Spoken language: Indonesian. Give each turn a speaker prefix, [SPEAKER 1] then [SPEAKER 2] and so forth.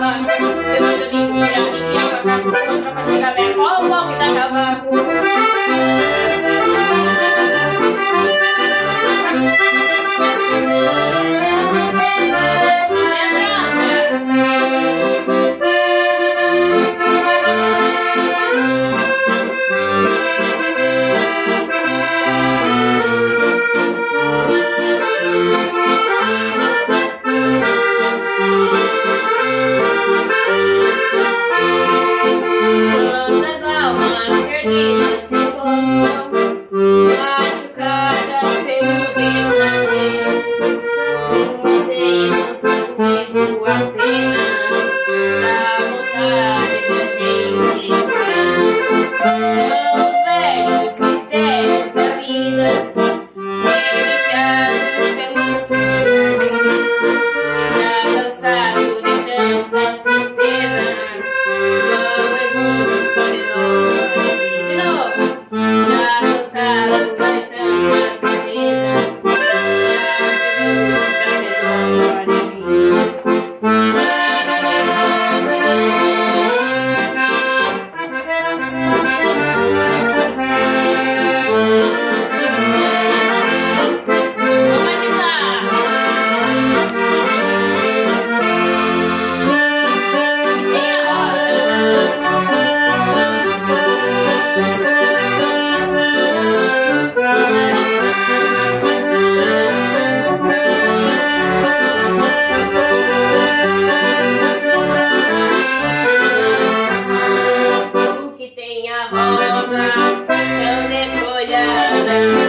[SPEAKER 1] sabar Jadi jadi dia berkata Konservasi KPR kelompok kita sabar rosa, eu desfolhada.